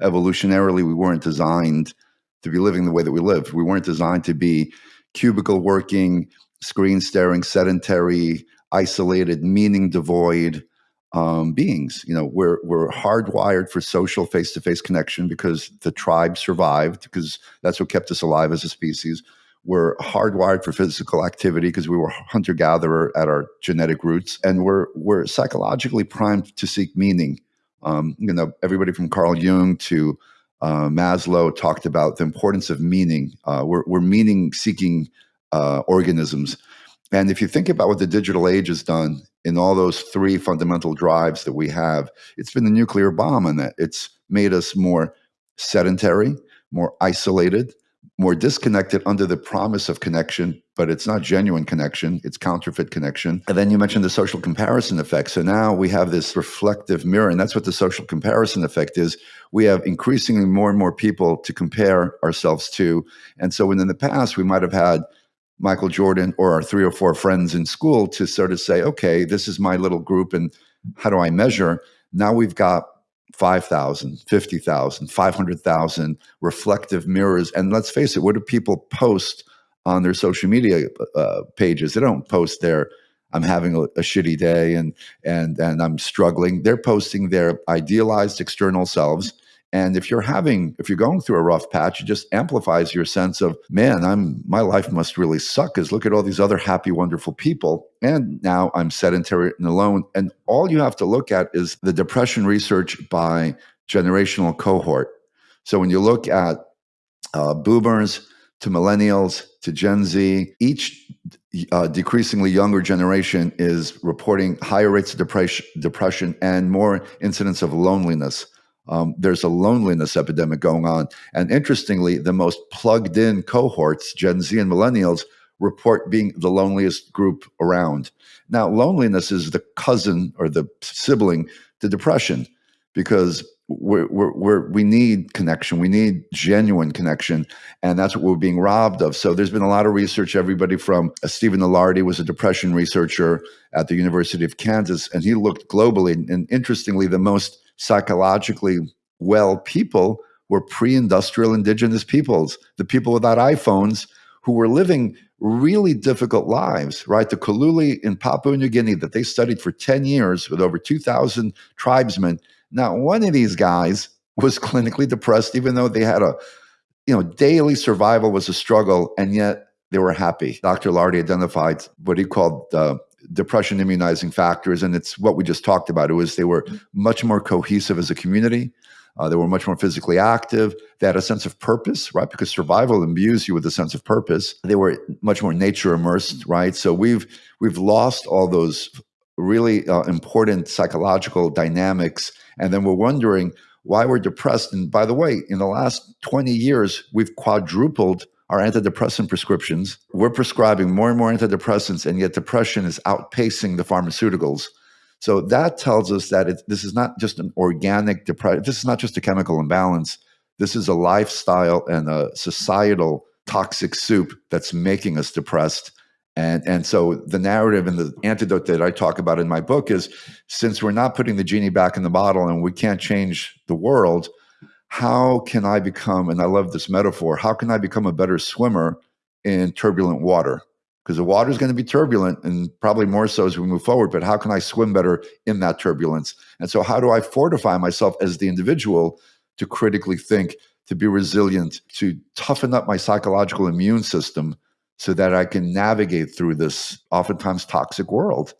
Evolutionarily, we weren't designed to be living the way that we live. We weren't designed to be cubicle working, screen staring, sedentary, isolated, meaning devoid um, beings. You know, we're we're hardwired for social face to face connection because the tribe survived because that's what kept us alive as a species. We're hardwired for physical activity because we were hunter gatherer at our genetic roots, and we're we're psychologically primed to seek meaning. Um, you know, everybody from Carl Jung to uh, Maslow talked about the importance of meaning. Uh, we're, we're meaning seeking uh, organisms. And if you think about what the digital age has done in all those three fundamental drives that we have, it's been the nuclear bomb and that it's made us more sedentary, more isolated, more disconnected under the promise of connection, but it's not genuine connection, it's counterfeit connection. And then you mentioned the social comparison effect. So now we have this reflective mirror, and that's what the social comparison effect is. We have increasingly more and more people to compare ourselves to. And so when in the past we might have had Michael Jordan or our three or four friends in school to sort of say, okay, this is my little group and how do I measure? Now we've got 5,000, 50,000, 500,000 reflective mirrors. And let's face it, what do people post on their social media uh, pages? They don't post their, I'm having a, a, shitty day and, and, and I'm struggling. They're posting their idealized external selves and if you're having, if you're going through a rough patch, it just amplifies your sense of, man, I'm my life must really suck. Because look at all these other happy, wonderful people, and now I'm sedentary and alone. And all you have to look at is the depression research by generational cohort. So when you look at uh, boomers to millennials to Gen Z, each uh, decreasingly younger generation is reporting higher rates of depression, depression and more incidents of loneliness um, there's a loneliness epidemic going on. And interestingly, the most plugged in cohorts, Gen Z and millennials, report being the loneliest group around. Now, loneliness is the cousin or the sibling to depression because we're, we're, we're, we need connection. We need genuine connection. And that's what we're being robbed of. So there's been a lot of research. Everybody from uh, Stephen Ilardi was a depression researcher at the University of Kansas, and he looked globally. And interestingly, the most psychologically well people were pre-industrial indigenous peoples, the people without iPhones who were living really difficult lives, right? The Kaluli in Papua New Guinea that they studied for 10 years with over 2,000 tribesmen. not one of these guys was clinically depressed, even though they had a, you know, daily survival was a struggle, and yet they were happy. Dr. Ilardi identified what he called uh, depression immunizing factors, and it's what we just talked about. It was they were much more cohesive as a community. Uh, they were much more physically active. They had a sense of purpose, right? Because survival imbues you with a sense of purpose. They were much more nature immersed, right? So we've we've lost all those really uh, important psychological dynamics, and then we're wondering why we're depressed. And by the way, in the last 20 years, we've quadrupled our antidepressant prescriptions. We're prescribing more and more antidepressants, and yet depression is outpacing the pharmaceuticals. So that tells us that it, this is not just an organic depression. This is not just a chemical imbalance. This is a lifestyle and a societal toxic soup that's making us depressed. And, and so the narrative and the antidote that I talk about in my book is since we're not putting the genie back in the bottle and we can't change the world, how can I become, and I love this metaphor, how can I become a better swimmer in turbulent water? Because the water is going to be turbulent and probably more so as we move forward, but how can I swim better in that turbulence? And so, how do I fortify myself as the individual to critically think, to be resilient, to toughen up my psychological immune system so that I can navigate through this oftentimes toxic world?